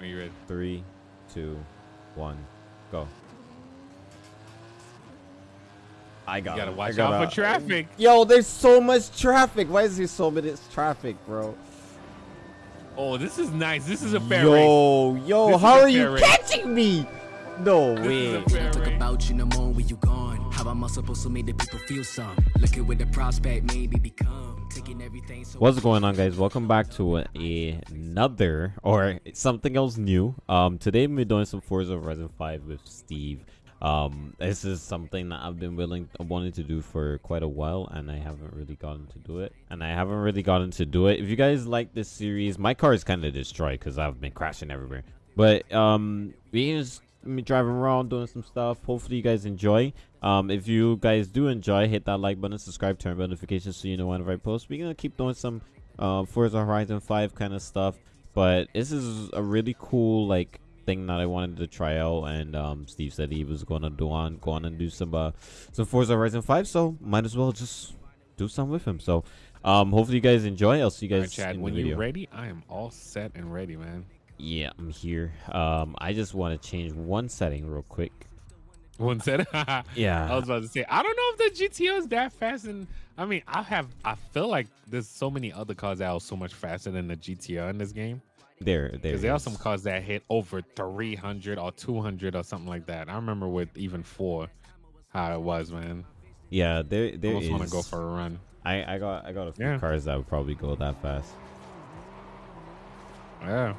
Are you ready? Three, two, one, go. I got. You gotta watch got out for traffic. Yo, there's so much traffic. Why is there so much traffic, bro? Oh, this is nice. This is a fair race. Yo, yo, This how are you race. catching me? No This is way. a fair Talk about you no more when you gone. How am I supposed to make the people feel some? Looking with the prospect, maybe become. Taking everything so What's going on, guys? Welcome back to a, another or something else new. Um, today we're doing some Forza Horizon 5 with Steve. Um, this is something that I've been willing, wanting to do for quite a while, and I haven't really gotten to do it. And I haven't really gotten to do it. If you guys like this series, my car is kind of destroyed because I've been crashing everywhere. But um, we just me driving around doing some stuff. Hopefully you guys enjoy. Um, if you guys do enjoy, hit that like button, subscribe, turn on notifications so you know whenever I post. We're gonna keep doing some uh, Forza Horizon 5 kind of stuff. But this is a really cool like thing that I wanted to try out, and um, Steve said he was gonna do on go on and do some uh, some Forza Horizon 5. So might as well just do some with him. So um, hopefully you guys enjoy. I'll see you guys right, Chad, in when you're ready, I am all set and ready, man. Yeah, I'm here. Um, I just want to change one setting real quick. One setting? Yeah. I was about to say, I don't know if the GTO is that fast, and I mean, I have, I feel like there's so many other cars that are so much faster than the GTO in this game. There, there. Because there are some cars that hit over 300 or 200 or something like that. I remember with even four, how it was, man. Yeah, there, there Almost want to go for a run. I, I got, I got a few Yeah. cars that would probably go that fast. Yeah.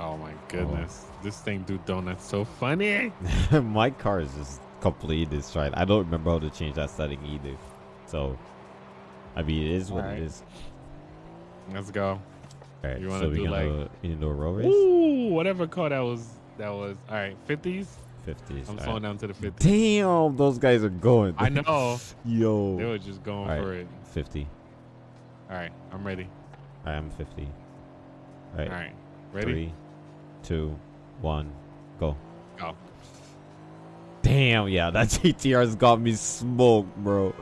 Oh my goodness, this thing do donuts so funny. My car is just completely destroyed. I don't remember how to change that setting either. So, I mean, it is what Alright. it is. Let's go. All right, You wanna so we do, like- you do a race? Ooh, whatever car that was. That was all right. 50s. Fifties. I'm slowing right. down to the 50s. Damn, those guys are going. I know. Yo. They were just going All for right, it. Fifty. All right, I'm ready. I am fifty. All right. All right, ready? Three, two, one, go. Go. Damn, yeah, that GTR's got me smoked, bro.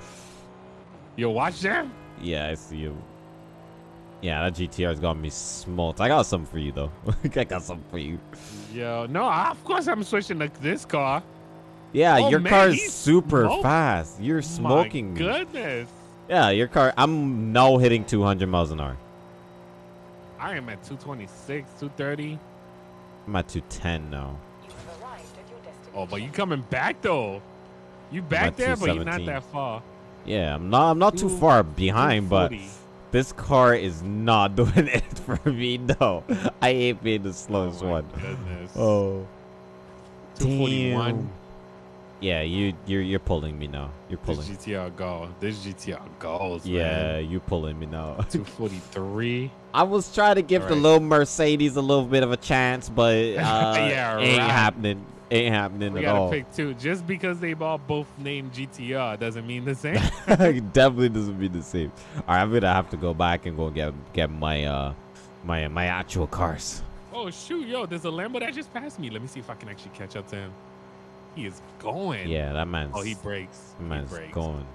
You watch that. Yeah, I see you. Yeah, that GTR's got me smoked. I got something for you though. I got something for you. Yo, no, of course I'm switching to this car. Yeah, Oh, your man, car is super smoked. fast. You're smoking My me. goodness. Yeah, your car. I'm now hitting 200 miles an hour. I am at 226, 230. I'm at 210 now. Oh, but you coming back though. You back there, but you're not that far. Yeah, I'm not. I'm not too far behind, but this car is not doing it for me. No, I ain't being the slowest Oh one. goodness. Oh, 241. damn. Yeah, you you're you're pulling me now. You're pulling. This pulling. GTR go. This GTR goes. Yeah, man. you pulling me now. 243. I was trying to give the little Mercedes a little bit of a chance, but uh, Yeah, ain't right. happening. Ain't happening We at gotta pick two. Just because they all both named GTR doesn't mean the same. Definitely doesn't mean the same. All right, I'm gonna have to go back and go get get my uh my my actual cars. oh shoot, yo, there's a Lambo that just passed me. Let me see if I can actually catch up to him. He is going. Yeah, that man's Oh, he breaks. that He man's breaks. going.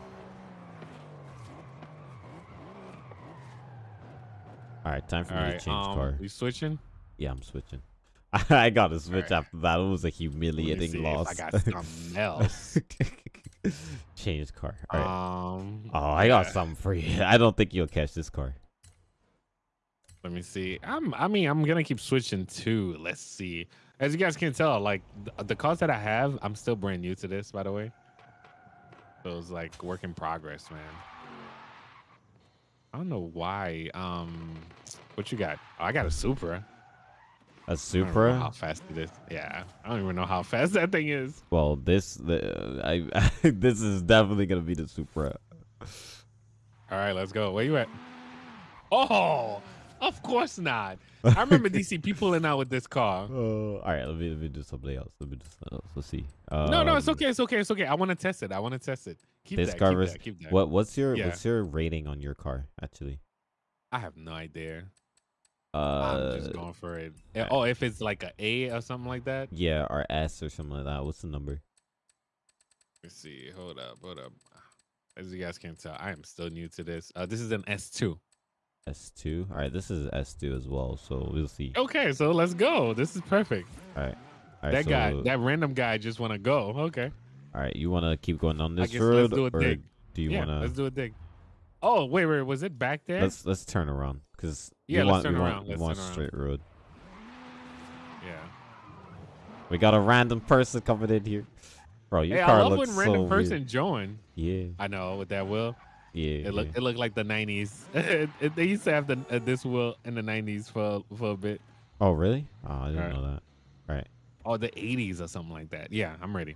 All right, time for All me right, to change um, car. we switching. Yeah, I'm switching. I gotta switch right. after that. It was a humiliating loss. I got something else. change car. All right. Um. oh, I got yeah. something for you. I don't think you'll catch this car. Let me see. I'm. I mean, I'm gonna keep switching too. Let's see. As you guys can tell, like the, the cars that I have, I'm still brand new to this, by the way. So it's like work in progress, man. I don't know why. Um, what you got? Oh, I got a Supra. A I Supra. How fast it is? Yeah, I don't even know how fast that thing is. Well, this the I this is definitely gonna be the Supra. All right, let's go. Where you at? Oh, of course not. I remember DC people pulling out with this car. Oh, all right. Let me let me do something else. Let me do something else. Let's see. Um, No, no, it's okay. It's okay. It's okay. I want to test it. I want to test it. Keep This that. car keep was that. Keep that. what? What's your Yeah. what's your rating on your car actually? I have no idea. Uh, I'm just going for it. Alright. Oh, if it's like a A or something like that. yeah, or S or something like that. What's the number? Let's see. Hold up. Hold up. As you guys can tell, I am still new to this. Uh, this is an S2. S2. All right, this is S2 as well, so we'll see. Okay, so let's go. This is perfect. All right. All right, that guy, that random guy, just want to go. Okay. All right, you want to keep going on I this road, let's do a or dig. do you yeah, want let's to? do a dig. Oh wait, wait, was it back there? Let's let's turn around because Yeah, we let's want turn we around, want let's want turn around. straight road. yeah. We got a random person coming in here, bro. Your Hey, I car love looks when so random weird. person join. Yeah, I know with that wheel. Yeah. It looked yeah. it looked like the '90s. it, it- they used to have the uh, this wheel in the '90s for for a bit. Oh really? Oh, I didn't Alright. know that. Right. Oh, the 80s or something like that. Yeah, I'm ready.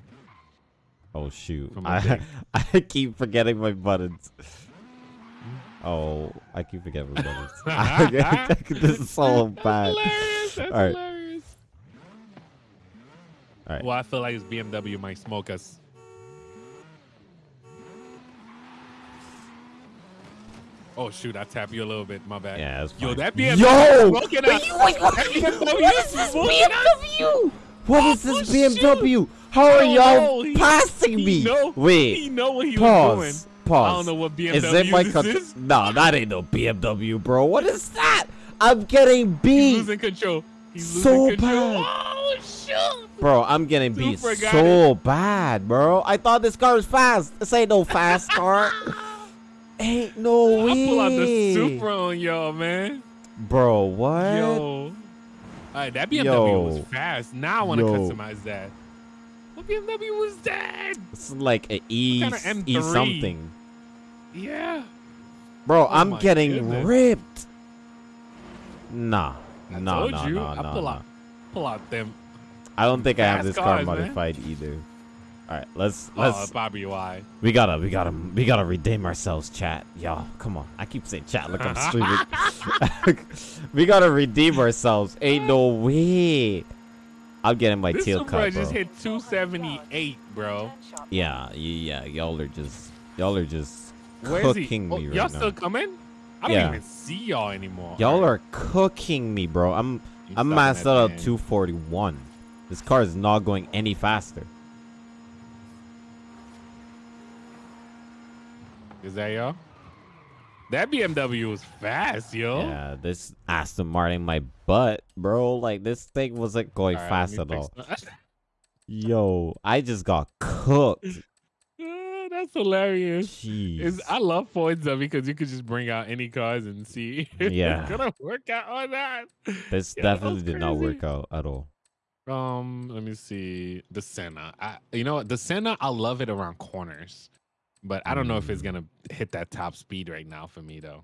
Oh shoot! I. I keep forgetting my buttons. Oh, I keep forgetting my buttons. this is so That's bad. hilarious. That's All right. hilarious. All right. Well, I feel like this BMW might smoke us. Oh shoot! I tap you a little bit. My bad. Yeah, that's Yo, that BMW Yo! smoking Wait, wait, what- That BMW what is this. BMW? What is this. BMW? How are y'all passing me? know- Wait, He know what he was pause. doing. Pause. I don't know what BMW Is it my this country? is. No, that ain't no BMW, bro. What is that? I'm getting beat. He's losing control. He's So losing control. bad. Oh shoot! bro. I'm getting beat Super got so bad, bro. I thought this car was fast. This ain't no fast car. ain't no way, I pull out the Supra on y'all, man. bro. What? Yo. All right, that BMW Yo. was fast. Now I want to customize that. What BMW was that? It's like a E Kinda E M3. something, Yeah. bro. Oh I'm getting goodness. ripped. Nah, I nah, told nah, you. nah, I nah, pull nah. out, pull out them. I don't think I have this car cars, man. modified either. All right, let's Oh, let's Bobby Y. we gotta we gotta we gotta redeem ourselves, chat. Y'all, come on. I keep saying chat. Look, I'm streaming. we gotta redeem ourselves. Ain't no way. I'm getting my This tail Supra cut, bro. just hit 278, bro. Yeah, yeah. Y'all are just y'all are just Where cooking Oh, me right Y'all still coming? I don't Yeah. even see y'all anymore. Y'all are cooking me, bro. I'm you I'm maxed out at 241. This car is not going any faster. Is that y'all? That BMW was fast, yo. Yeah, this Aston Martin my butt, bro. Like this thing wasn't going right, fast at all. Yo, I just got cooked. That's hilarious. Jeez. I love Forza because you could just bring out any cars and see Yeah. it's gonna work out or not. this definitely did not work out at all. Um, let me see the Senna. I, you know what? The Senna, I love it around corners, but I don't know if it's gonna hit that top speed right now for me though.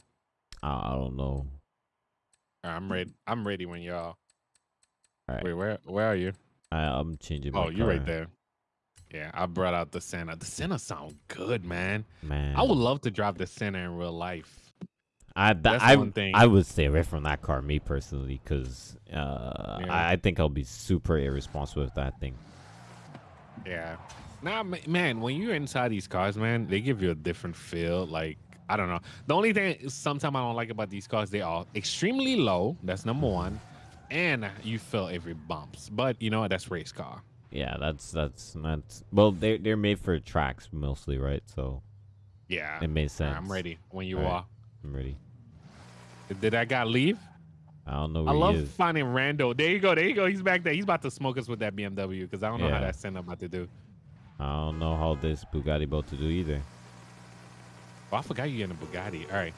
I, I don't know. Right, I'm ready. I'm ready when y'all. All right. Wait, where where are you? I, I'm changing my Oh, you're right there. Yeah, I brought out the Senna. The Senna sound good, man. Man, I would love to drive the Senna in real life. I, th- that's I, one thing. I would stay away from that car, me personally, because uh, Yeah. I, I think I'll be super irresponsible with that thing. Yeah. Nah, man, when you're inside these cars, man, they give you a different feel. Like, I don't know. The only thing sometimes I don't like about these cars, they are extremely low. That's number one. And you feel every bumps. But you know what? That's race car. Yeah, that's that's that's well, they're they're made for tracks mostly, right? So Yeah. it makes sense. I'm ready when you right. are. I'm ready. Did that guy leave? I don't know I love is. finding Rando. There you go. There you go. He's back there. He's about to smoke us with that BMW because I don't know how Yeah. that Senna about to do. I don't know how this Bugatti about to do either. Oh, I forgot you in a Bugatti. All right.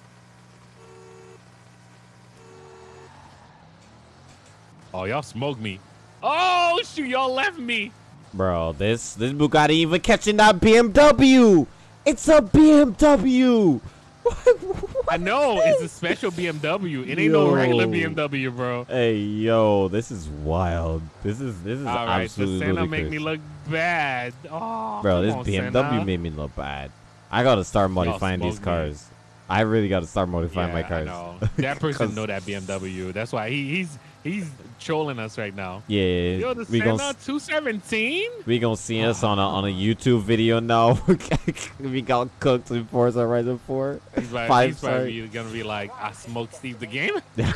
Oh, y'all smoked me. Oh, shoot. Y'all left me. Bro, this this Bugatti even catching that BMW. It's a BMW. I know. It's a special BMW. It ain't no regular BMW, bro. Hey yo, this is wild. This is this is All right. The absolutely Senna ludicrous. make me look bad. Oh, Bro, this on, BMW Senna. made me look bad. I gotta start modifying these smoked me. cars. I really gotta start modifying my Yeah, I cars. know. That person know that BMW. That's why he, he's he's trolling us right now. Yeah, Yo, the we Senna gonna 217? we gonna see us on a on a YouTube video now. we got cooked in Forza Horizon 4. He's, like, Five, he's probably gonna be like, I smoked Steve the game.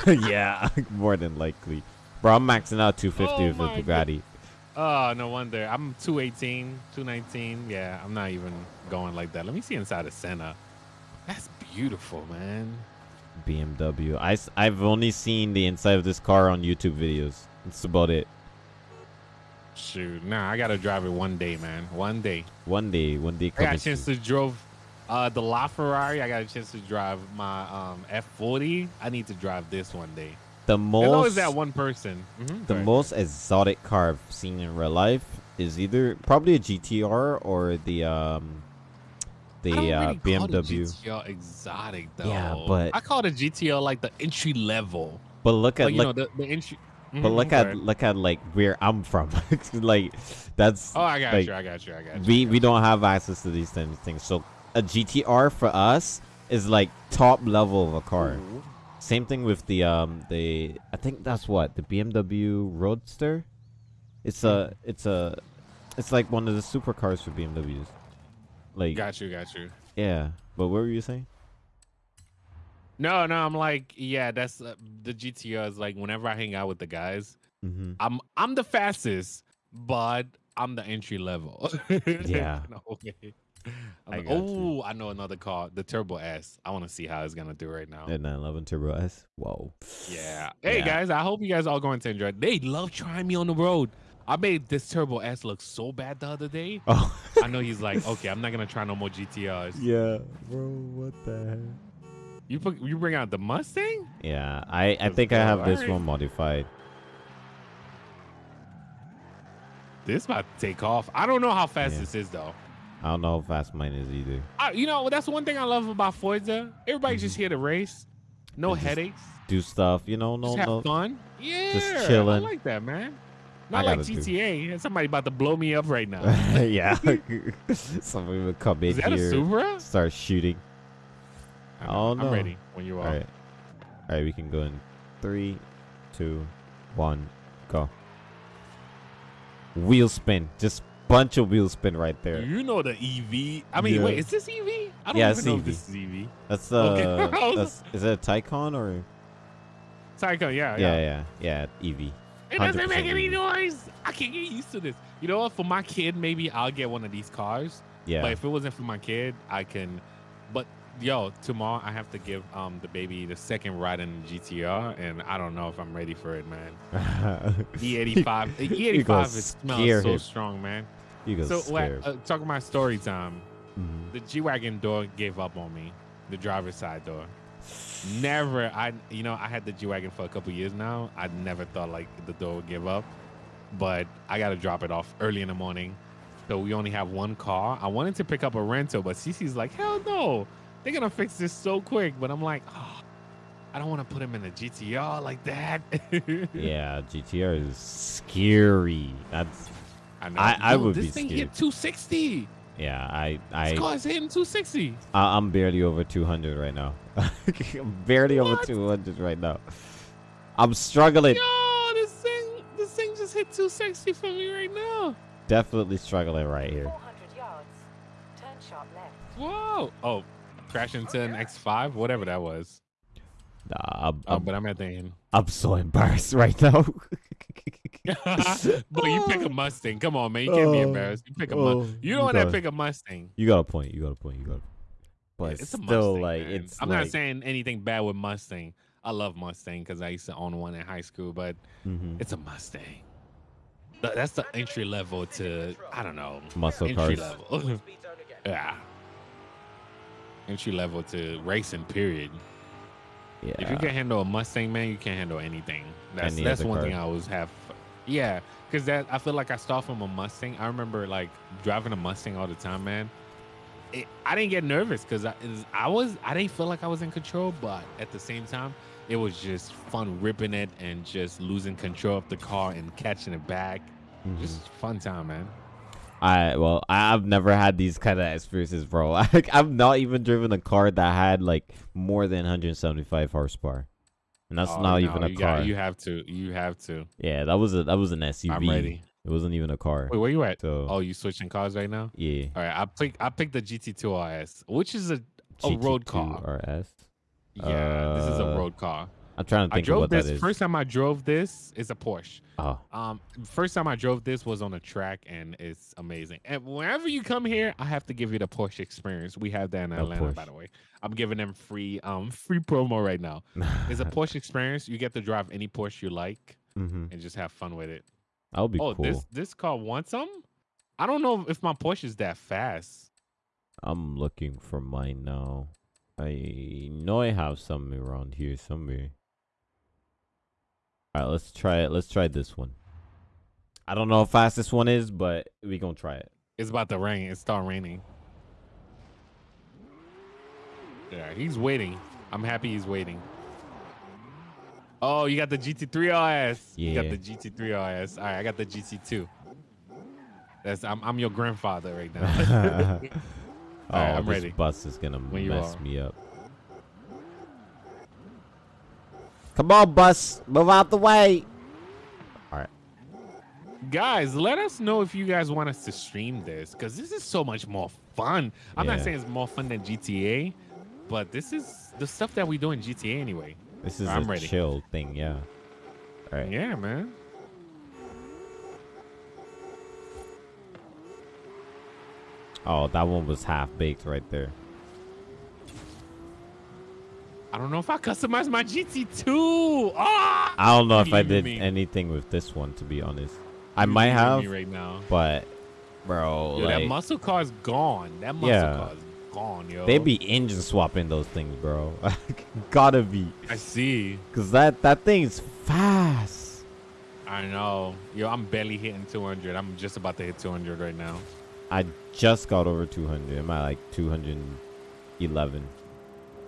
yeah, more than likely. Bro, I'm maxing out 250 Oh with my the Bugatti. Oh, no wonder. I'm 218, 219. Yeah, I'm not even going like that. Let me see inside the Senna. That's beautiful, man. BMW. I, I've only seen the inside of this car on YouTube videos. That's about it. Shoot, nah, I gotta drive it one day, man. One day. One day, one day I got a chance to drove uh, the LaFerrari. I got a chance to drive my um, F40. I need to drive this one day. The There's always that one person. Mhm, the ahead. most exotic car I've seen in real life is either probably a GTR or the um the I don't uh, really the BMW. GTR exotic though. Yeah, but- I call the GTR like the entry level. But look at Like, you look, know, the, the entry. but Mhm, look at look at like where I'm from. like that's Oh, I got like, you. I got you. I got you. we got we don't have access to these things. So a GTR for us is like top level of a car. you. Same thing with the um the I think that's what the BMW Roadster. It's a it's a it's like one of the supercars for BMWs. Like Got you. Got you. yeah, but what were you saying? No, no, I'm like, yeah, that's uh, the GTR is like whenever I hang out with the guys, Mm-hmm. I'm I'm the fastest, but I'm the entry level. Yeah. No way. Like, got you. oh, I know another car, the Turbo S. I want to see how it's gonna do right now. The 911 Turbo S. Whoa. Yeah. Hey Yeah. guys, I hope you guys all going to enjoy. They love trying me on the road. I made this Turbo S look so bad the other day. Oh. I know he's like, okay, I'm not gonna try no more GTRs. yeah, bro. What the heck? You put you bring out the Mustang? Yeah, I I think I have this one modified. This about to take off. I don't know how fast Yeah. this is though. I don't know how fast mine is either. I, you know, that's one thing I love about Forza. Everybody's just here to race. No And Mm-hmm. headaches. Do stuff, you know. No, Just have no. fun. Yeah. just chilling. I like that, man. Not like gotta do. GTA. Somebody about to blow me up right now. yeah. Somebody would come in Is that a here, start shooting. I Oh, I'm no. ready when you are. right. All right, we can go in three, two, one, go. Wheel spin, just bunch of wheel spin right there. You know the EV. I mean, Yeah. wait, is this EV? I don't Yeah, even know EV. if this is EV. That's the. Okay. that's, is it a Taycan or? Psycho, yeah, Yeah, yeah. yeah, yeah. EV. It doesn't make any EV. noise. I can't get used to this. You know what? For my kid, maybe I'll get one of these cars. Yeah. But if it wasn't for my kid, I can. But yo, tomorrow I have to give um the baby the second ride in the GTR, and I don't know if I'm ready for it, man. E85, You gonna E85 is smells so him. strong, man. You go So scare. what? Uh, talking about story time. Mhm. The G wagon door gave up on me. The driver's side door. Never. I you know I had the G wagon for a couple years now. I never thought like the door would give up, but I got to drop it off early in the morning. So we only have one car. I wanted to pick up a rental, but Cece's like, hell no, they're gonna fix this so quick. But I'm like, oh, I don't want to put him in the GTR like that. yeah, GTR is scary. That's I know. I- I Yo, would this be thing scared. hit 260. yeah. I This I car's hitting 260. I- I'm barely over 200 right now. I'm barely over 200 right now. I'm struggling. Yo, this thing, this thing just hit 260 for me right now. Definitely struggling right here. 400 yards. Turn sharp left. Whoa. Oh, crash into an X5, whatever that was. Nah, I'm, Oh, I'm, but I'm at the end. I'm so embarrassed right now. but you pick a Mustang. Come on, man. You can't be Oh, embarrassed. You pick a oh, Mustang. You you don't want to pick a Mustang. you got a point. You got a point. You got. A, but it's a still, Mustang. like man. it's. I'm like, not saying anything bad with Mustang. I love Mustang because I used to own one in high school, but mhm, it's a Mustang. That's the entry level to I don't know muscle entry cars. level. yeah, entry level to racing. Period. Yeah. If you can handle a Mustang, man, you can't handle anything. That's Any that's one thing. I always have. Yeah, because that I feel like I start from a Mustang. I remember like driving a Mustang all the time, man. It, I didn't get nervous because I, I was I didn't feel like I was in control, but at the same time, it was just fun ripping it and just losing control of the car and catching it back. Mhm. Just fun time, man. I well, I've never had these kind of experiences, bro. Like I've not even driven a car that had like more than 175 horsepower, and that's Oh, not no, even a you car. Got, you have to. You have to. yeah, that was a that was an SUV. I'm ready. It wasn't even a car. Wait, where you at? So Oh, you switching cars right now? yeah, All right, I pick I picked the GT2 RS, which is a a road car. RS. Yeah, this is a Uh, road car. I'm trying to I think of what this that is. first time I drove this is a Porsche. oh, Um, first time I drove this was on a track, and it's amazing. And whenever you come here, I have to give you the Porsche experience. We have that in Oh, Atlanta, by the way. I'm giving them free um free promo right now. It's a Porsche experience. You get to drive any Porsche you like mm-hmm. and just have fun with it. That would be oh, cool. this this car wants some. I don't know if my Porsche is that fast. I'm looking for mine now. I know I have some around here somewhere. All right, let's try it. Let's try this one. I don't know how fast this one is, but we gonna try it. It's about to rain. It start raining. Yeah, he's waiting. I'm happy he's waiting. Oh, you got the GT3 RS. You got the GT3 RS. All right, I got the GT2. That's I'm I'm your grandfather right now. oh, All right, oh, I'm this ready. bus is gonna When mess me up. Come on, bus, move out the way. All right. guys, let us know if you guys want us to stream this because this is so much more fun. I'm not saying it's more fun than GTA, but this is the stuff that we do in GTA anyway. This is I'm a ready. chill thing, yeah. All right. Yeah, man. Oh, that one was half baked right there. I don't know if I customized my GT2. Ah! I don't know if I did anything with this one, to be honest. I You might have, right now. but bro, Yo, like that muscle car is gone. That muscle Yeah. car is gone, yo. they be engine swapping those things, bro. Gotta be, I see. cause that that thing's fast. I know. Yo, I'm barely hitting 200. I'm just about to hit 200 right now. I just got over 200. Am I like 211?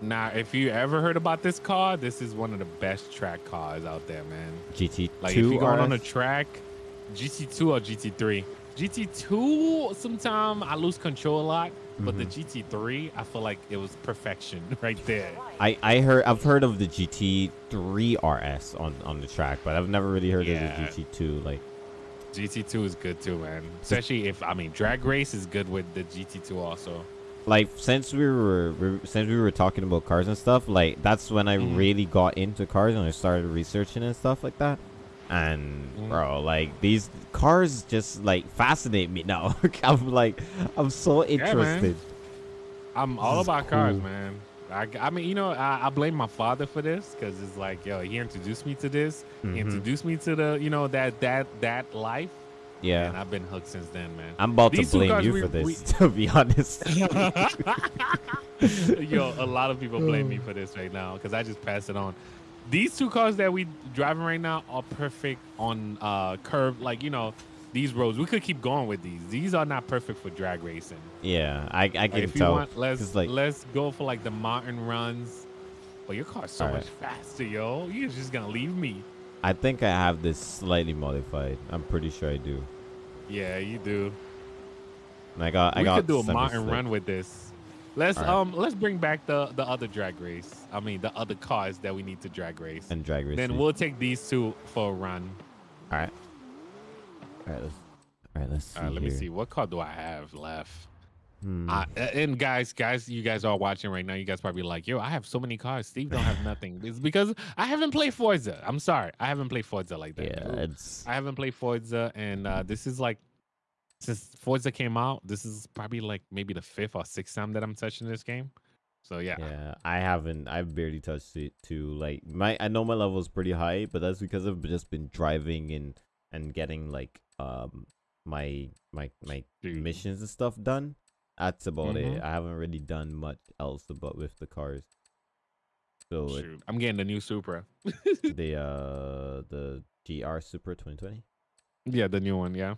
Now, if you ever heard about this car, this is one of the best track cars out there, man. GT2 Like if you're going on a track, GT2 or GT3. GT2, sometimes I lose control a lot, but the Mm-hmm. GT3, I feel like it was perfection right there. I I heard I've heard of the GT3 RS on on the track, but I've never really heard Yeah. of the GT2. Like GT2 is good too, man. Especially if I mean drag race is good with the GT2 also. Like since we were since we were talking about cars and stuff, like that's when I Mhm. really got into cars and I started researching and stuff like that. And Mhm. bro, like these cars just like fascinate me now. I'm like I'm so interested. I'm all about cars, man. I, I mean, you know, I, I blame my father for this because it's like, yo, he introduced me to this. Mhm. He introduced me to the, you know, that that that life, and yeah. I've been hooked since then, man. I'm about These to blame cars you we- for this, we- to be honest. Yo, a lot of people blame me for this right now because I just pass it on. These two cars that we driving right now are perfect on uh curve, like you know, these roads. We could keep going with these. These are not perfect for drag racing. yeah, I I Like, can if you want, let's 'cause, like let's go for like the mountain runs. But your car's so All much right. faster, yo. You're just gonna leave me. I think I have this slightly modified. I'm pretty sure I do. Yeah, you do. And I got I we got could do a mountain run with this. Let's right. um let's bring back the the other drag race. I mean the other cars that we need to drag race. and drag race. then we'll take these two for a run. All right. All right. Let's. All right. Let's see. All right, let me see. What car do I have left? Hmm. Uh, and guys, guys, you guys are watching right now. You guys probably like, yo, I have so many cars. Steve don't have nothing. It's because I haven't played Forza. I'm sorry, I haven't played Forza like that. yeah, it's I haven't played Forza, and uh, this is like since Forza came out. This is probably like maybe the fifth or sixth time that I'm touching this game. So yeah, yeah. I haven't. I've barely touched it too. Like my, I know my level is pretty high, but that's because I've just been driving and and getting like um my my my Dude. missions and stuff done. That's about Mhm. it. I haven't really done much else about with the cars. So it, I'm getting the new Supra. the uh the GR Supra 2020. yeah, the new one. Yeah.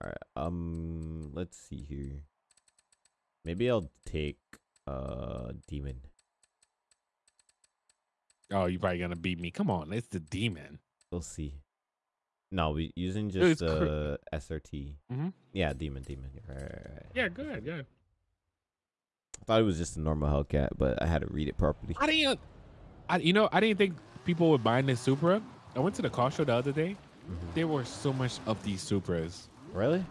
All right. Um, let's see here. Maybe I'll take uh demon. Oh, you're probably gonna beat me. Come on, it's the demon. We'll see. No, we using just cr- uh SRT. Mhm. Yeah, demon, demon. Right, right, right. Yeah, good, good. I thought it was just a normal Hellcat, but I had to read it properly. I didn't. I you know I didn't think people would buy this Supra. I went to the car show the other day. Mhm. There were so much of these Supras. Really?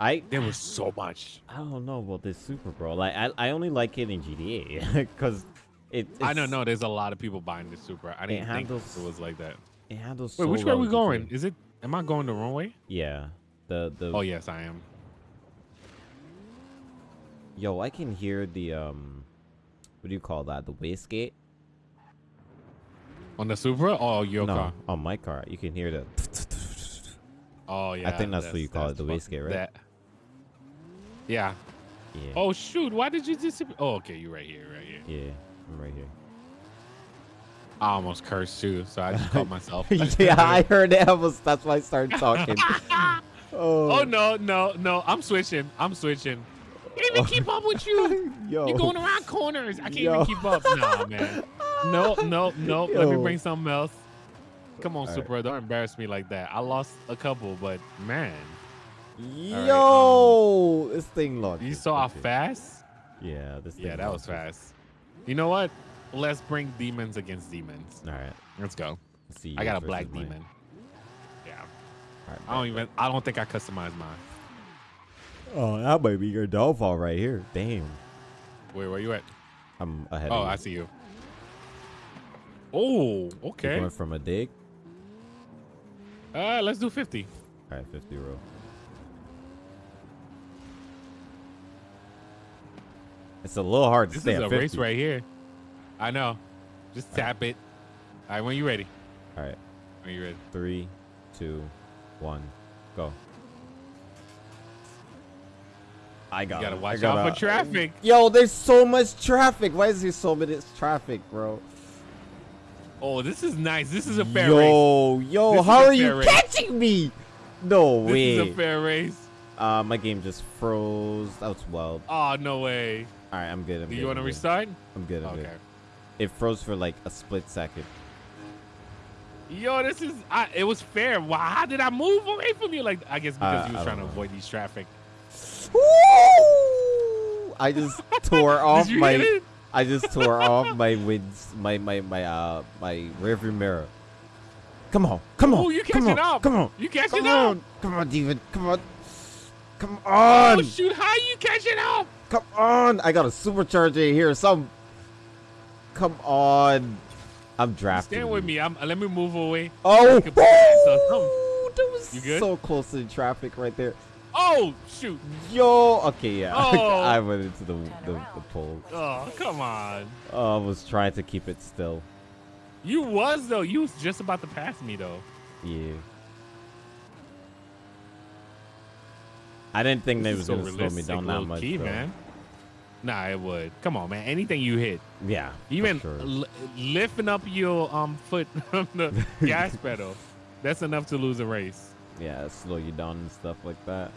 I There was so much. I don't know about this Supra, bro. Like I I only like it in GTA because It, I don't know. There's a lot of people buying this Supra. I didn't think handles- it was like that. It handles. Wait, so which way are we going? Is it? Am I going the wrong way? Yeah. The the. Oh yes, I am. Yo, I can hear the um. What do you call that? The wastegate. On the Supra or your no, car? on my car, you can hear the. Oh yeah. I think that's what you call it, the that's wastegate, right? That. Yeah. Yeah. Oh shoot! Why did you disappear? Oh, okay, you're right here, right here. Yeah, I'm right here. I almost cursed too, so I just caught myself. yeah, I heard it. Was, that's why I started talking. Oh. oh no, no, no! I'm switching. I'm switching. Can't even oh. keep up with you. Yo. You're going around corners. I can't Yo. even keep up. Nah, man. No, no, no. Let me bring something else. Come on, super. Supra. Don't embarrass me like that. I lost a couple, but man, Yo, um, this thing launched. you saw how fast? Yeah, this. Thing Yeah, that was fast. You know what? Let's bring demons against demons. All right. Let's go. Let's see. I got a black versus mine. demon. Yeah. All right, I don't even. I don't think I customized mine. Oh, that might be your downfall right here. Damn. Where where you at? I'm ahead Oh, of you. I see you. Oh, You okay. Going from a dig. Uh, let's do 50. All right, 50 row. It's a little hard to This stay is a 50. race right here. I know. Just tap it. All right, when you ready? All right, When you ready? three, two, one, go. I got. You gotta it. Watch got out for traffic. Yo, there's so much traffic. Why is there so much traffic, bro? Oh, this is nice. This is a fair race. yo, yo, how are you race. catching me? No This way. This is a fair race. uh, my game just froze. That was wild. Oh, no way. All right, I'm good. I'm Do good, you want to restart? I'm good. I'm Okay. good. It froze for like a split second. Yo, this is. I, it was fair. Why? How did I move away from you? Like, I guess because Uh, you was trying to avoid these traffic. Woo! I just tore off my I just tore off my winds, my my my uh my rearview mirror. Come on, come on, Oh, you come catching on, up. come on, You catching come up. on, come on, David, come on, come on, Oh, shoot. How you catching up? come on! I got a supercharger here. Some, come on, I'm drafting. Stand with me. I'm, uh, let me move away. Oh, I could pass or something. Ooh, that was You good? so close to the traffic right there. Oh, shoot. Yo, okay, yeah, Oh. I went into the the, the pole. Oh, come on. Oh, I was trying to keep it still. You was though. You was just about to pass me though. Yeah. I didn't think they was so gonna slow me down that much. key, man. Nah, it would. Come on, man. Anything you hit, Yeah. even sure. li- lifting up your um foot from the gas pedal, that's enough to lose a race. yeah, slow you down and stuff like that.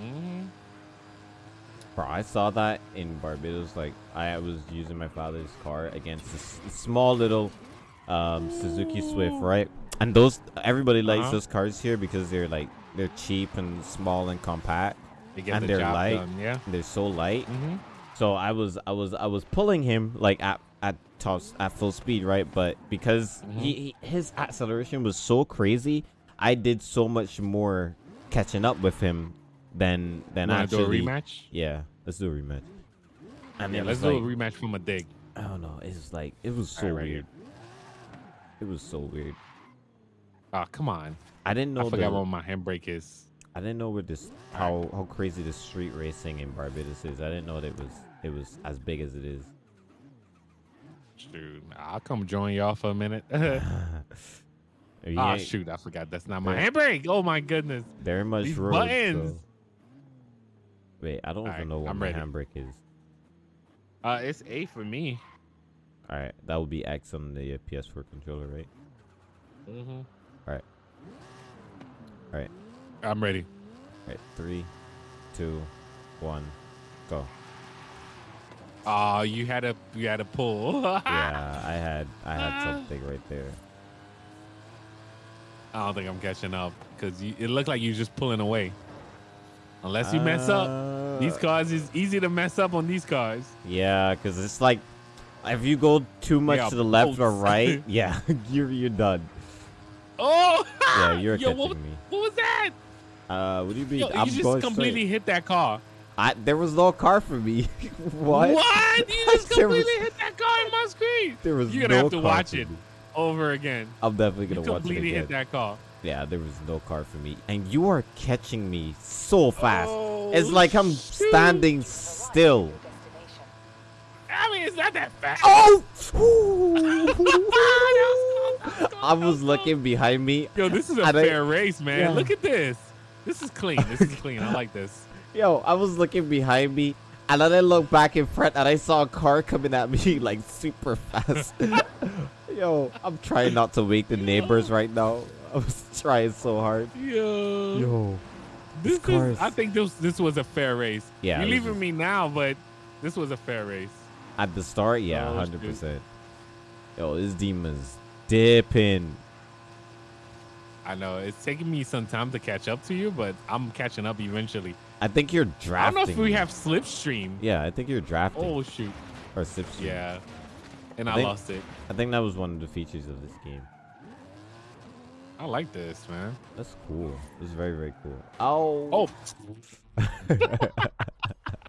Mm-hmm. Bro, I saw that in Barbados. Like, I was using my father's car against this small little um, Suzuki Swift, right? And those everybody likes Uh-huh. those cars here because they're like they're cheap and small and compact. They And the they're light. done. Yeah. They're so light. Mm-hmm. So I was I was I was pulling him like at at top at full speed, right? But because Mm-hmm. he, he his acceleration was so crazy, I did so much more catching up with him than than Want to do a rematch? Yeah, let's do a rematch. And Yeah, let's was do a rematch from a dig. I don't know. It was like it was so right weird. It was so weird. Oh, come on. I didn't know I forgot the, what my handbrake is. I didn't know where this how how crazy the street racing in Barbados is. I didn't know that it was it was as big as it is. Shoot, I'll come join y'all for a minute. Ah, shoot, I forgot. That's not my handbrake. Oh my goodness. Very much These road, buttons. so- Wait, I don't Alright, even know what I'm my ready. handbrake is. Uh, it's A for me. All right, that would be X on the uh, PS4 controller, right? Mm-hmm. All right, all right, I'm ready. all right. Three, two, one, go. Oh, you had a you had a pull. yeah, I had I had something right there. I don't think I'm catching up because it looked like you just pulling away. Unless you mess up, these Uh, cars is easy to mess up on these cars. Yeah, because it's like if you go too much to the left or right, yeah, you're you're done. Oh, Yeah, you're Yo, catching what, me. what was that? Uh, do you mean? Yo, I'm you just completely straight. hit that car. I there was no car for me. what? What? You just There was- completely hit that car in my screen. There was You're gonna no have to watch it over again. I'm definitely gonna watch it again. completely hit that car. Yeah, there was no car for me, and you are catching me so fast. Oh, it's like I'm shoot. standing still. at your destination. I mean, it's not that fast. Oh! I was looking behind me. Yo, this is a And I- fair race, man. Yeah. Look at this. This is clean. This is clean. I like this. Yo, I was looking behind me, and then I looked back in front, and I saw a car coming at me like super fast. Yo, I'm trying not to wake the neighbors right now. I was trying so hard. Yo, Yo, this car is. is- I think this this was a fair race. Yeah, you're leaving is- me now, but this was a fair race. at the start, yeah, Oh, hundred shoot. percent. Yo, this demon's dipping. I know it's taking me some time to catch up to you, but I'm catching up eventually. I think you're drafting. I don't know if we have slipstream. Yeah, I think you're drafting. Oh shoot. or slipstream. Yeah. And I I, think- lost it. I think that was one of the features of this game. I like this, man. That's cool. It's very very cool. Oh. Oh.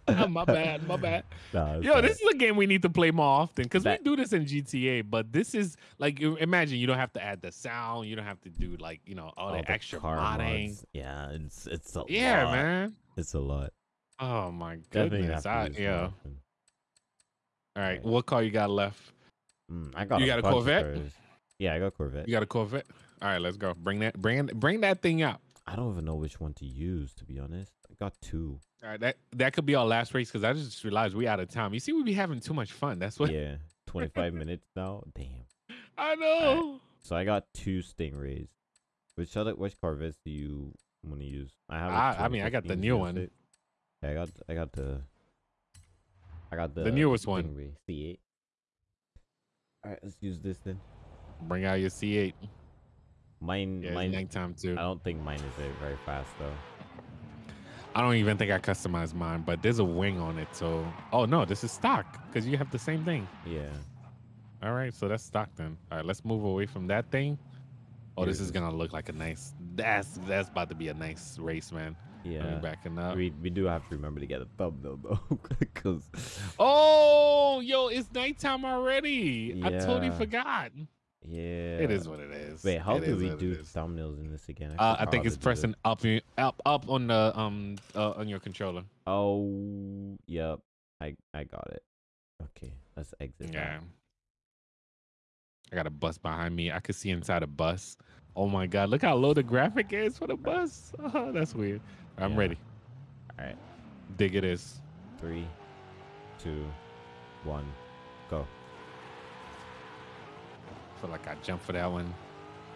my bad. My bad. Nah, Yo, alright. this is a game we need to play more often because we do this in GTA. But this is like, imagine you don't have to add the sound, you don't have to do like, you know, all, All the the extra car modding. mods. Yeah, it's it's a Yeah, lot. man. It's a lot. Oh my goodness. I, yeah. All right. Right. What car you got left? Mm, I got You a got a Corvette? Yeah, I got Corvette. You got a Corvette. All right, let's go. Bring that, bring, bring that thing out. I don't even know which one to use to be honest. I got two. All right, that that could be our last race because I just realized we out of time. You see, we be having too much fun. That's what yeah, 25 minutes now. Damn. I know. So I got two Stingrays. Which other which Corvettes do you want to use? I have. a I- I mean, I got the new one. Yeah, I got I got the. I got the The newest one. C8. All right, let's use this then. Bring out your C8. Mine, Yeah, it's mine. nighttime too. I don't think mine is very, very fast though. I don't even think I customized mine, but there's a wing on it. So, oh no, this is stock because you have the same thing. Yeah. All right, so that's stock then. All right, let's move away from that thing. Oh, this is gonna look like a nice. That's that's about to be a nice race, man. Yeah. backing up. We we do have to remember to get a thumbnail though, because Oh, yo, it's nighttime already. I totally forgot. yeah. It is what it is. Wait, how It do we do thumbnails in this again? Uh, I think it's to do this. pressing up, up, up on the um uh, on your controller. Oh, yep. I I got it. Okay, let's exit. Yeah. I got a bus behind me. I could see inside a bus. Oh my god, look how low the graphic is for the bus. Oh, that's weird. I'm Yeah. ready. All right. Dig it is. Three, two, one, go. feel like I jumped for that one.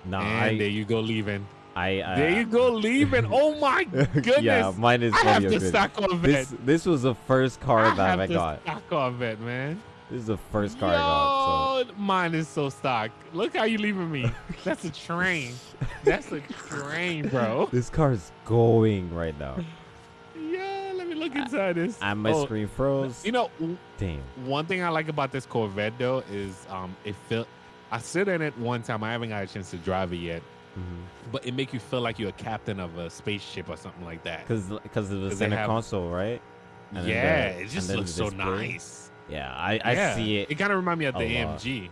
Nah, and there you go, leaving. I, I there you go, leaving. Oh my goodness. yeah, mine is I have to good. stock Corvette. This this was the first car I that have I to got. stock Corvette, man. This is the first car I got. Yo, mine is so stock. Look how you leaving me. That's a train. That's a train, bro. this car is going right now, Yeah, let me look inside this. and my Oh, screen froze. You know, Damn. one thing I like about this Corvette though is um it felt I sit in it one time. I haven't got a chance to drive it yet, Mhm. but it make you feel like you're a captain of a spaceship or something like that. Cause because of the center have- console, right? and yeah, the- it just looks so display. nice. Yeah, I I Yeah, see it. It kind of remind me of the lot. AMG.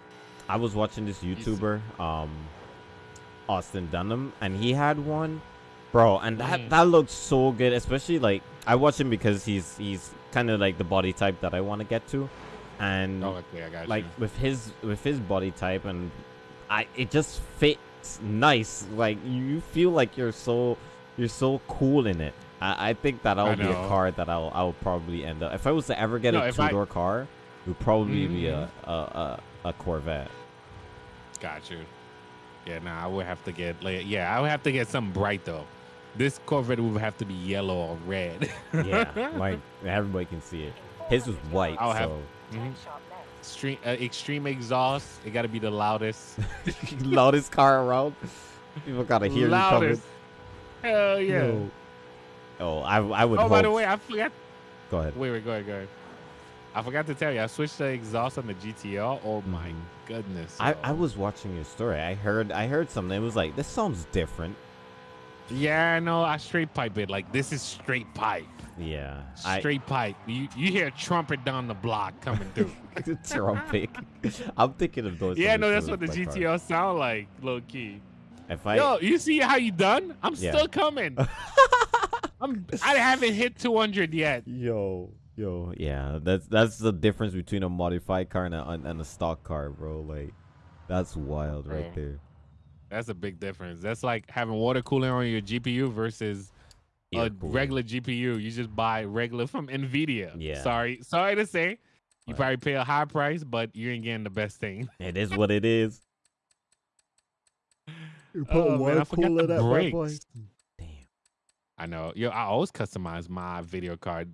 I was watching this YouTuber, um, Austin Dunham, and he had one, bro, and that Mm. that looked so good. Especially like I watch him because he's he's kind of like the body type that I want to get to, and Oh, okay, like you. with his with his body type and I it just fits nice. Like you feel like you're so you're so cool in it. I, I think that I will be a know. car that I'll I'll probably end up. If I was to ever get No, a if two I- door car, it would probably be a, Mhm. a a a Corvette. Got you. Yeah, nah, I would have to get like yeah, I would have to get something bright though. This Corvette would have to be yellow or red. Yeah, like everybody can see it. His was white, I'll have- so. Turn sharp left. extreme, uh, extreme exhaust. It got to be the loudest. loudest car around. People gotta hear loudest. you Hell yeah. coming. Oh, I I would. Oh, by the way, I forgot. go ahead. Wait, wait, go ahead, go ahead. I forgot to tell you, I switched the exhaust on the GTR. Oh my Mhm. goodness. I, I was watching your story. I heard I heard something. It was like this sounds different. Yeah, no, I straight pipe it. Like this is straight pipe. Yeah. I, Straight pipe. You you hear a trumpet down the block coming through. trumpet. I'm thinking of those. yeah, no, that's what the GTR sound like, low key. If I Yo, you see how you done? I'm Yeah. still coming. I'm I haven't hit 200 yet. Yo, yo, yeah, that's that's the difference between a modified car and a and a stock car, bro. Like, that's wild right there. That's a big difference. That's like having water cooling on your GPU versus Air a cooler. regular GPU. You just buy regular from Nvidia. Yeah. Sorry, sorry to say, you Right. probably pay a high price, but you ain't getting the best thing. It is what it is. You Oh, man, I forgot the that bad boy. I know. Yo, I always customize my video card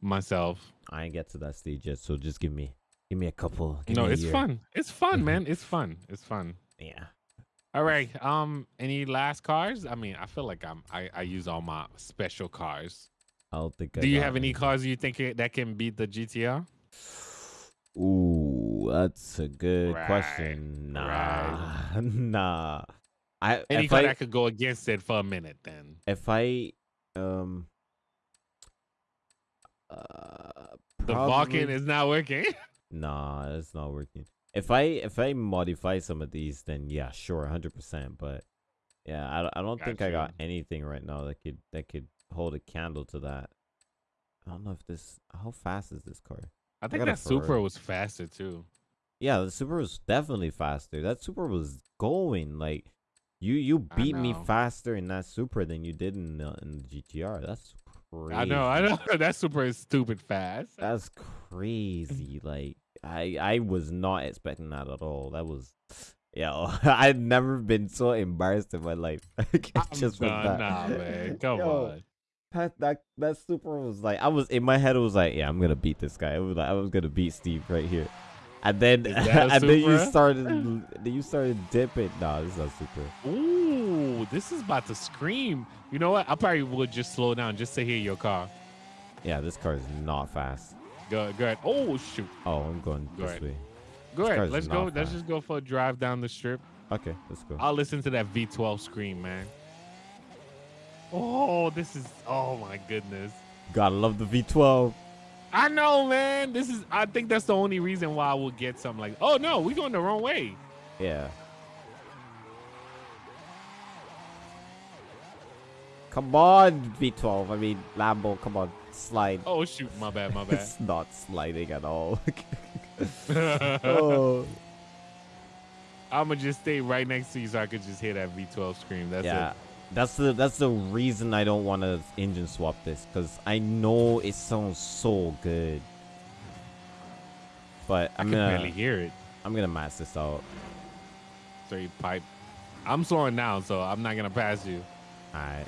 myself. I ain't get to that stage yet, so just give me give me a couple. Give no, it's year. fun. It's fun, Mhm. man. It's fun. It's fun. Yeah. All right. Um, any last cars? I mean, I feel like I'm I, I use all my special cars. I don't think. I Do you have any any. cars you think that can beat the GTR? Ooh, that's a good Right, question. Nah, right. nah. I Any car I that could go against it for a minute, then. if I um uh The probably- Vulcan is not working. Nah, it's not working. If I if I modify some of these, then yeah, sure, hundred percent. But yeah, I, don't- I don't think I got anything right now that could that could hold a candle to that. I don't know if this. How fast is this car? I think a that Ferrari. was faster too. Yeah, the Supra was definitely faster. That Supra was going like you you beat me faster in that Supra than you did in the, in the GTR. That's crazy. I know, I know. that Supra is stupid fast. That's crazy. Like I I was not expecting that at all. That was yeah. I'd never been so embarrassed in my life. I'm Just done. that. Nah, man. Come Yo, on. That, that that Supra was like I was in my head. It was like yeah, I'm gonna beat this guy. It was like I was gonna beat Steve right here. And then Is that a and then you started then you started dipping. Nah, this is not super. Ooh, this is about to scream. You know what? I probably would just slow down just to hear your car. Yeah, this car is not fast. Go, go ahead. Oh shoot. Oh, I'm going Go this ahead. way. Go This ahead. Let's go. not Let's just go for a drive down the strip. Okay, let's go. I'll listen to that V12 scream, man. Oh, this is. Oh my goodness. Gotta love the V12. I know, man. This is. I think that's the only reason why we'll get something like. Oh no, we're going the wrong way. Yeah. Come on, V12. I mean, Lambo, come on, slide. Oh shoot, my bad, my bad. It's not sliding at all. oh. I'm gonna just stay right next to you so I could just hear that V12 scream. That's yeah. it. That's the that's the reason I don't want to engine swap this because I know it sounds so good. But I I'm can gonna barely hear it. I'm gonna max this out. Straight pipe. I'm slowing down, so I'm not gonna pass you. Alright.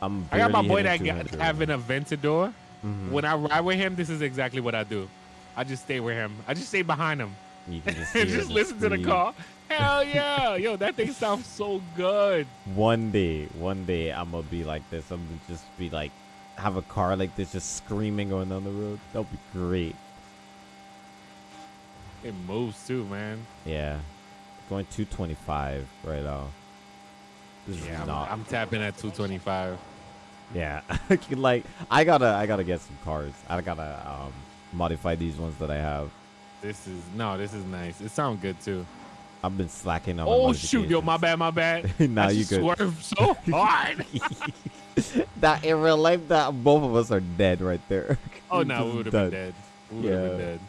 I'm I got my boy that got 200 having an Aventador. Mhm. When I ride with him, this is exactly what I do. I just stay with him. I just stay behind him You can just, just listen to the car. Hell yeah, yo, that thing sounds so good. One day, one day, I'm gonna be like this. I'm gonna just be like, have a car like this, just screaming going down the road. That'll be great. It moves too, man. Yeah, going 225 right now. This Yeah, is I'm. I'm tapping at 225. yeah, like I gotta, I gotta get some cars. I gotta um modify these ones that I have. This is no, this is nice. It sounds good too. I've been slacking on. Oh shoot, yo, my bad, my bad. now you good. swerved so hard. that in real life, that both of us are dead right there. oh no, we would have been dead. We would have Yeah. been dead.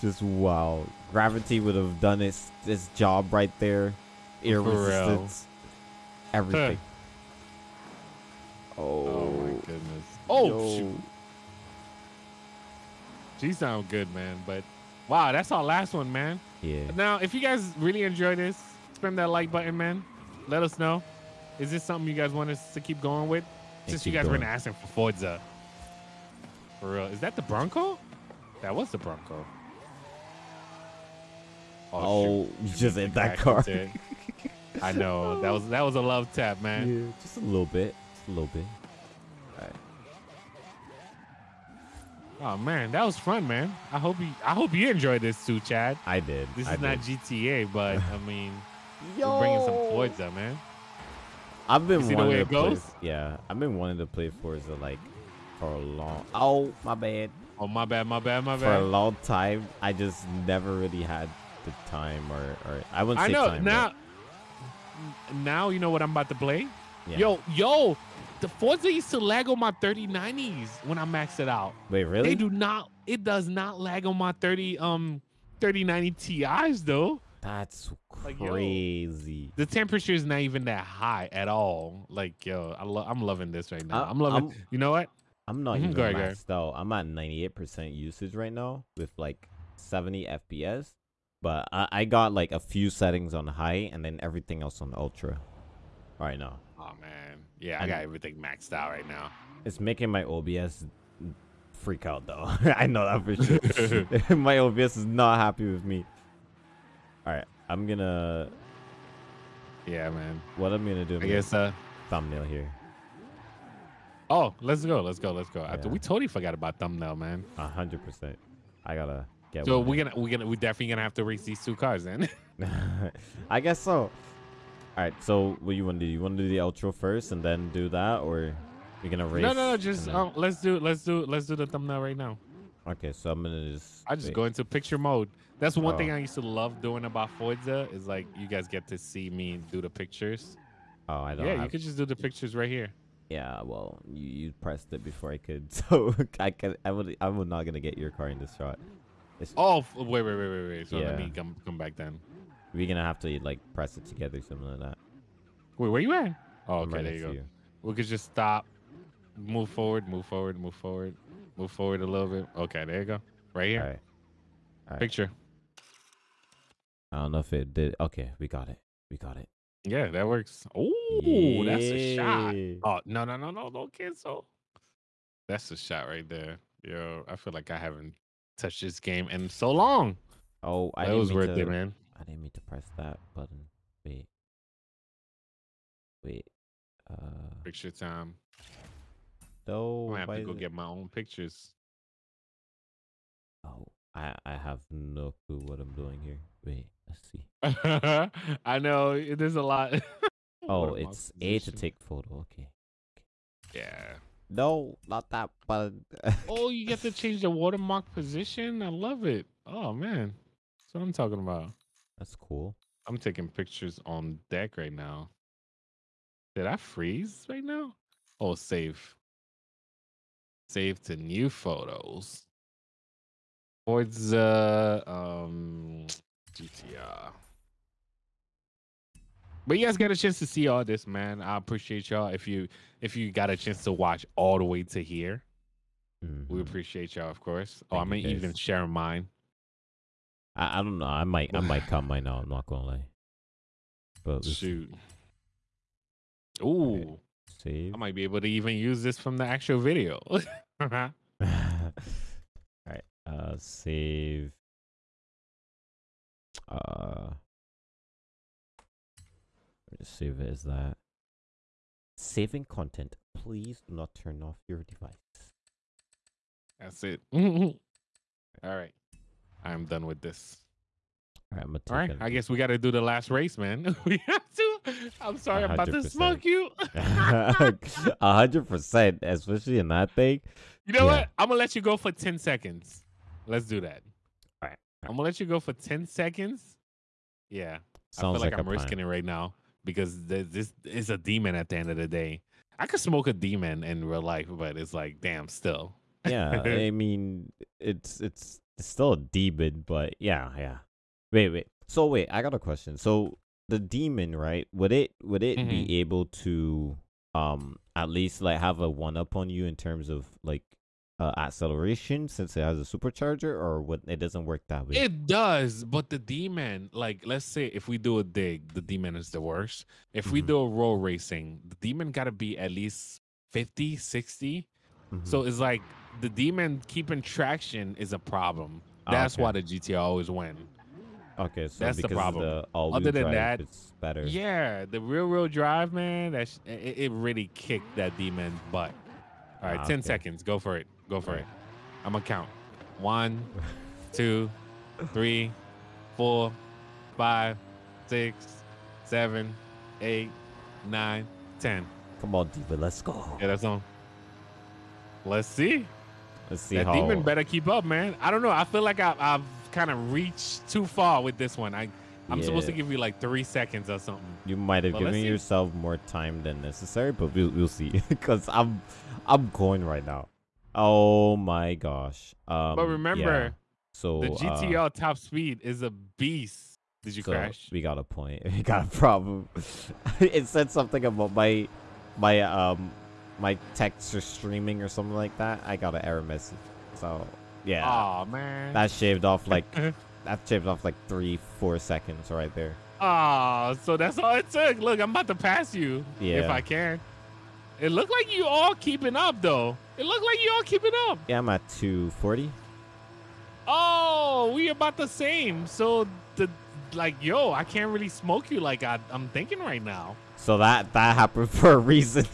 Just wow. Gravity would have done its its job right there. Air resistance. Everything. Oh Oh, my oh. goodness. Oh yo. shoot. She sound good, man. But wow, that's our last one, man. Yeah. Now, if you guys really enjoy this, spam that like button, man. Let us know. Is this something you guys want us to keep going with? And Since you guys been going. asking for Forza. For real. Is that the Bronco? That was the Bronco. Oh, oh Should just hit that car. I know. That was that was a love tap, man. Yeah, just a little bit. Just a little bit. Oh man, that was fun, man. I hope you I hope you enjoyed this too, Chad. I did. This I is not. GTA, but I mean, Yo. we're bringing some Forza, man. I've been see the wanting way to it play. goes? Yeah, I've been wanting to play Forza like for a long. Oh my bad. Oh my bad, my bad, my bad. For a long time, I just never really had the time, or or I wouldn't I say know time. now. Now you know what I'm about to play. yeah. Yo, yo, the Forza used to lag on my 3090s when I maxed it out. wait, really? They do not. It does not lag on my 30 um 3090 Ti's though. That's Like, yo. crazy. The temperature is not even that high at all. Like yo, I lo- I'm loving this right now. I- I'm loving. I'm- you know what? I'm not Mhm, even go ahead, go maxed out. I'm at 98% usage right now with like 70 FPS. But I, I got like a few settings on high and then everything else on ultra right now. Oh man, yeah, I And- got everything maxed out right now. It's making my OBS freak out though. I know that for sure. my OBS is not happy with me. All right, I'm gonna. Yeah, man. What I'm gonna do? I'm guess. Uh. thumbnail here. Oh, let's go. Let's go. Let's go. I- Yeah. we totally forgot about thumbnail, man. A hundred percent. I gotta get. So we're gonna we're gonna we definitely gonna have to race these two cars then. I guess so. All right. So what you want to do? You want to do the outro first and then do that, or you're gonna race? no, no, no. Just then- um, let's do let's do let's do the thumbnail right now. Okay, so I'm gonna just. I just wait. go into picture mode. That's one thing Oh. I used to love doing about Forza is like you guys get to see me do the pictures. Oh, I don't. Yeah, have, you could just do the pictures right here. Yeah, well, you, you pressed it before I could, so I could. I would. I would not gonna get your car in this shot. It's, Oh, wait, wait, wait, wait, wait. So let me come come back then. We're gonna have to like press it together, something like that. Wait, where you at? Oh, okay, right there you go. you. We could just stop, move forward, move forward, move forward, move forward a little bit. Okay, there you go. Right here. All right. All right. Picture. I don't know if it did. Okay, we got it. We got it. Yeah, that works. Oh, that's a shot. Oh no no no no don't cancel. That's a shot right there. Yo, I feel like I haven't touched this game in so long. Oh, I that was worth to, it, man. I didn't mean to press that button. Wait. Wait. Uh. Picture time. No. I'm have to go it- get my own pictures. Oh, I I have no clue what I'm doing here. Wait. Let's see. I know it- there's a lot. Oh, it's A to take photo. Okay. Yeah. No, not that button. Oh, you get to change the watermark position. I love it. Oh man, that's what I'm talking about. That's cool. I'm taking pictures on deck right now. Did I freeze right now? Oh, save. Save to new photos. Forza um GTR. But you guys got a chance to see all this, man. I appreciate y'all. If you if you got a chance to watch all the way to here, we Mhm. appreciate y'all, of course. Oh, I Thank you, may even guys. share mine. I, I don't know. I might I might cut mine out. I'm not gonna lie. But Shoot. Ooh. save. I might be able to even use this from the actual video. All right. Uh, save. Uh, just save it as that. Saving content. Please do not turn off your device. That's it. All right. I'm done with this. All right, I'm All right. I guess we got to do the last race, man. we have to. I'm sorry. I'm about to smoke you. A hundred percent, especially in that thing. you know Yeah. what? I'm going to let you go for 10 seconds. Let's do that. All right, I'm going to let you go for 10 seconds. Yeah. I Sounds feel like, like, I'm risking plan. it right now because this is a demon at the end of the day. I could smoke a demon in real life, but it's like, damn, still. yeah, I mean, it's it's it's still a demon, but yeah, yeah. Wait, wait. So wait, I got a question. So the demon, right? Would it would it Mhm. be able to um at least like have a one up on you in terms of like uh, acceleration since it has a supercharger, or what? It doesn't work that way. It does, but the demon, like, let's say if we do a dig, the demon is the worst. If we Mhm. do a roll racing, the demon got to be at least 50, 60. Mhm. So it's like the demon keeping traction is a problem. Ah, That's okay. why the GTR always win. okay, so that's the problem. The Other than that, it's better. Yeah, the real, real drive, man, that's it, it really kicked that demon's butt. All right, Ah, 10 okay. seconds. Go for it. Go for it. I'm to count. One, two, three, four, five, six, seven, eight, nine, ten. Come on, Diva, let's go. Yeah, that's on. Let's see. Let's see that how. demon better keep up, man. I don't know. I feel like I, I've kind of reached too far with this one. I, I'm supposed to give you like three seconds or something. You might have let's given yourself more time than necessary, but we'll we'll see. Because I'm I'm going right now. Oh my gosh. Um, but remember, yeah. so the uh, GTR top speed is a beast. Did you so crash? We got a point. We got a problem. it said something about my my um my text or streaming or something like that. I got an error message. So yeah, Oh man. that shaved off uh-huh. like that shaved off like three four seconds right there. Oh, so that's all it took. Look, I'm about to pass you if I can. It looked like you all keeping up though. It looked like you all keeping up. Yeah, I'm at two forty. Oh, we about the same. So the like, yo, I can't really smoke you like I, I'm thinking right now. So that that happened for a reason.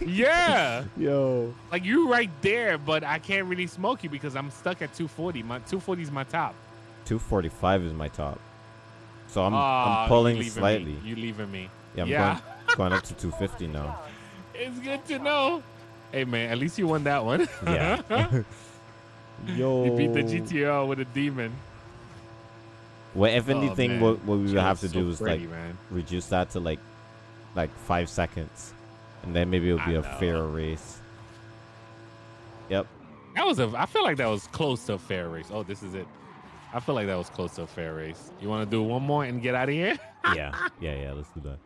Yeah, Yo. like you right there, but I can't really smoke you because I'm stuck at 240. My 240 is my top. 245 is my top. So I'm I'm you pulling leaving slightly. Me. You leaving me? Yeah, I'm yeah. Going, going up to 250 now. It's good to know. Hey man, at least you won that one. Yeah. Yo. you beat the GTR with a demon. Well, if Oh, anything, man. what, what we would have to so do is pretty, like man. reduce that to like like five seconds, and then maybe it'll be I a know. fairer race. Yep. That was a. I feel like that was close to a fair race. Oh, this is it. I feel like that was close to a fair race. You want to do one more and get out of here? Yeah. yeah. Yeah. Let's do that.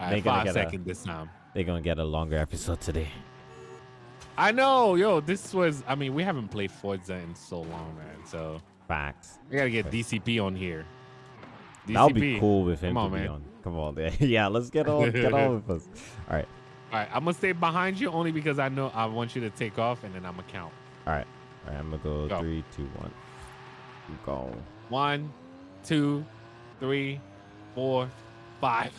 All right, five a- seconds this time. They're gonna get a longer episode today. I know, yo. This was. I mean, we haven't played Forza in so long, man. So Facts. we gotta get. DCP on here. That would be cool with him Come on, to be man. on. Come on, yeah. yeah. Let's get on. Get on with us. All right. All right, I'm gonna stay behind you only because I know I want you to take off, and then I'm gonna count. All right. All right. I'm gonna go, Go. three, two, one. Go. One, two, three, four, five.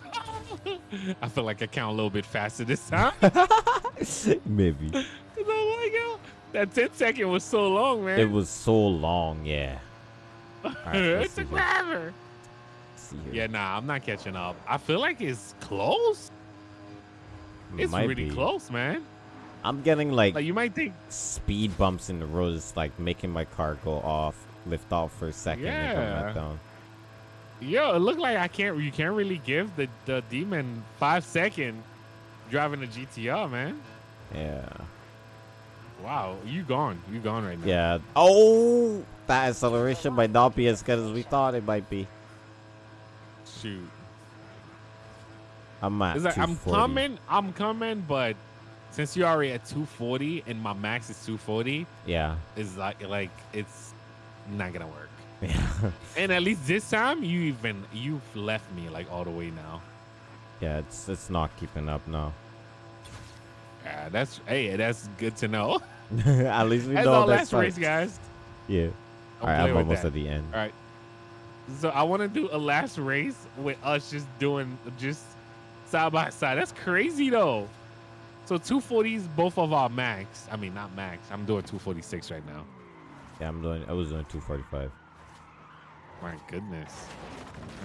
I feel like I count a little bit faster this time. Maybe. god, that 10 second was so long, man. It was so long. Yeah. All right. it took forever. See here. Yeah, nah, I'm not catching up. I feel like it's close. It's Might really be. close, man. I'm getting like Like you might think, speed bumps in the road. It's like making my car go off, lift off for a second, and come Yeah. back down. yo, it looked like I can't. You can't really give the the demon five second driving a GTR, man. Yeah. Wow, you gone. You gone right now. Yeah. Oh, that acceleration might not be as good as we thought it might be. Shoot. I'm at It's like I'm coming, I'm coming, but since you're already at 240 and my max is 240, Yeah. it's like like it's not gonna work. Yeah. And at least this time, you even you've left me like all the way now. yeah. It's it's not keeping up now. Yeah, that's hey, that's good to know. at least we That's know our that's last race, guys. Yeah. Don't All right. I'm almost that. at the end. All right. So I want to do a last race with us just doing just side by side. That's crazy though. So 240s, both of our max. I mean, not max. I'm doing 246 right now. Yeah. I'm doing. I was doing 245. My goodness.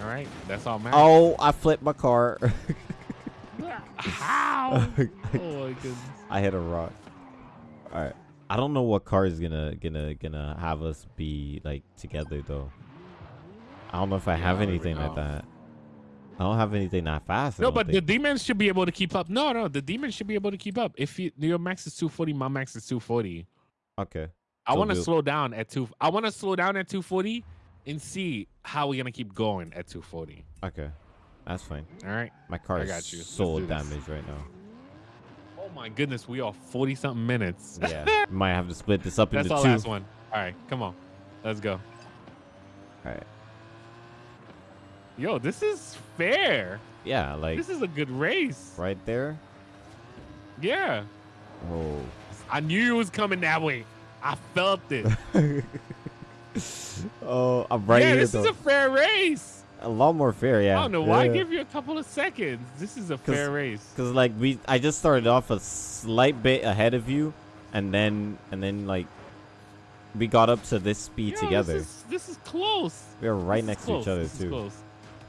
All right, that's all max. Oh, I flipped my car. how? oh my goodness. I hit a rock. All right. I don't know what car is gonna gonna gonna have us be like together though. I don't know if I have don't anything like that. I don't have anything that fast. No, but the demons should be able to keep up. No, no, the demons should be able to keep up. If you, your max is 240, my max is 240. okay. I So want to slow down at two. I want to slow down at 240 and see how we're gonna keep going at 240. Okay. That's fine. All right. My car I is got you. Let's so damaged right now. Oh my goodness, we are 40 something minutes. Yeah. Might have to split this up That's into our two. last one. All right, come on, let's go. All right. Yo, this is fair. Yeah, like This is a good race. right there. Yeah, Oh. I knew it was coming that way. I felt it. oh, I'm right yeah, here this though. is a fair race. a lot more fair, yeah. I don't know why I Yeah. give you a couple of seconds. This is a fair race. Cause like we, I just started off a slight bit ahead of you, and then and then like we got up to this speed Yo, together. This is, this is close. We are right This next to each other This is too.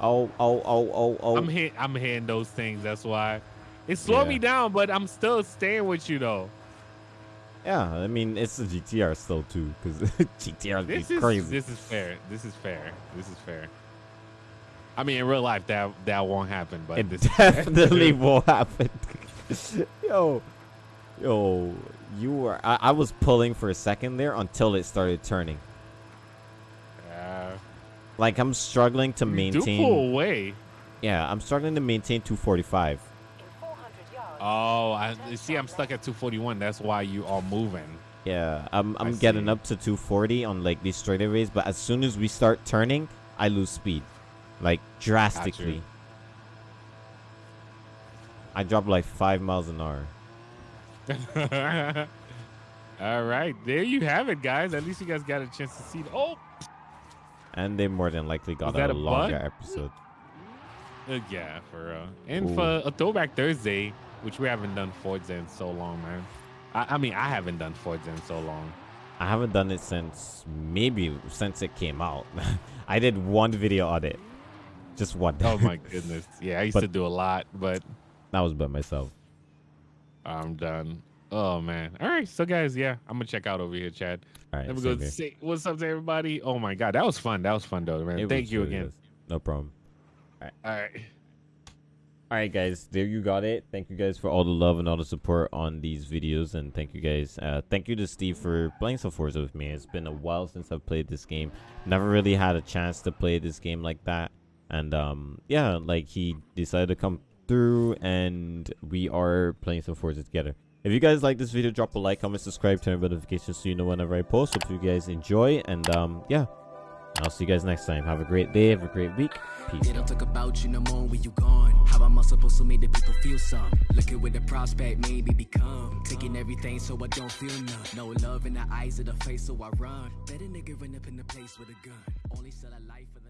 Oh, oh, oh, oh, oh. I'm hit. I'm hitting those things. That's why it slowed Yeah. me down, but I'm still staying with you though. Yeah, I mean it's a GTR still too, because GTR This is crazy. This is fair. This is fair. This is fair. I mean, in real life, that that won't happen, but it this definitely will happen. yo, yo, you were. I, I was pulling for a second there until it started turning. Like I'm struggling to You do maintain. pull away. Yeah, I'm struggling to maintain 245. In 400 yards. Oh, I see. I'm stuck at 241. That's why you are moving. Yeah, I'm I'm I getting see. up to 240 on like these straightaways, but as soon as we start turning, I lose speed, like drastically. I drop like five miles an hour. All right, there you have it, guys. At least you guys got a chance to see. Oh, And they more than likely got a a longer bug? episode. uh, yeah, for real. And Ooh. for a throwback Thursday, which we haven't done Forza in so long, man. I, I mean, I haven't done Forza in so long. I haven't done it since maybe since it came out. I did one video on it, just one. Oh my goodness. Yeah, I used But- to do a lot, but that was by myself. I'm done. Oh man. All right, so guys, yeah, I'm gonna check out over here, Chad. All right, Let me go here. say what's up to everybody. Oh my god, that was fun. That was fun though, man. It Thank you really again. was. No problem. All right. All right, guys, there you got it. Thank you guys for all the love and all the support on these videos, and thank you guys. Uh, thank you to Steve for playing some Forza with me. It's been a while since I've played this game. Never really had a chance to play this game like that, and um, yeah, like he decided to come through, and we are playing some Forza together. If you guys like this video, drop a like, comment, subscribe, turn on notifications so you know whenever I post. Hope you guys enjoy, and um, yeah, I'll see you guys next time. Have a great day, have a great week. Peace. They don't talk about you no more when you gone. How am I supposed to make the people feel some? Looking with the prospect, become. Taking everything so I don't feel none. No love in the eyes of the face, so I run. Better nigga run up in the place with a gun. Only sell a life for the.